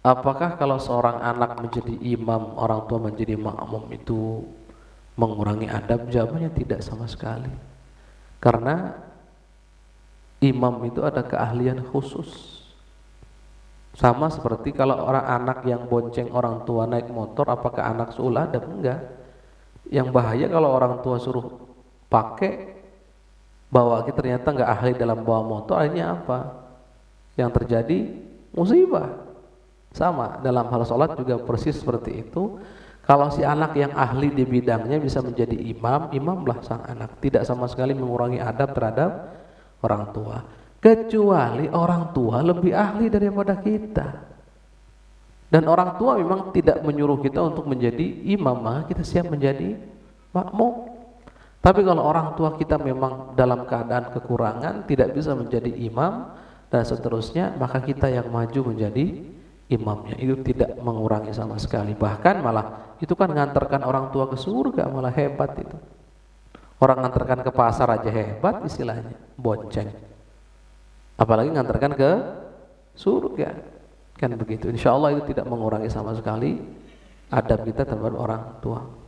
apakah kalau seorang anak menjadi imam, orang tua menjadi makmum itu mengurangi adab? Jawabannya tidak sama sekali. Karena imam itu ada keahlian khusus. Sama seperti kalau orang anak yang bonceng orang tua naik motor, apakah anak seolah adab? Enggak. Yang bahaya kalau orang tua suruh pakai bawa kita ternyata nggak ahli dalam bawa motor, akhirnya apa? Yang terjadi musibah. Sama dalam hal sholat juga persis seperti itu. Kalau si anak yang ahli di bidangnya bisa menjadi imam, imamlah sang anak. Tidak sama sekali mengurangi adab terhadap orang tua. Kecuali orang tua lebih ahli daripada kita. Dan orang tua memang tidak menyuruh kita untuk menjadi imam, kita siap menjadi makmum. Tapi kalau orang tua kita memang dalam keadaan kekurangan, tidak bisa menjadi imam dan seterusnya, maka kita yang maju menjadi imamnya itu tidak mengurangi sama sekali. Bahkan malah itu kan ngantarkan orang tua ke surga malah hebat itu. Orang ngantarkan ke pasar aja hebat istilahnya bonceng. Apalagi ngantarkan ke surga. Kan begitu. Insya Allah itu tidak mengurangi sama sekali adab kita terhadap orang tua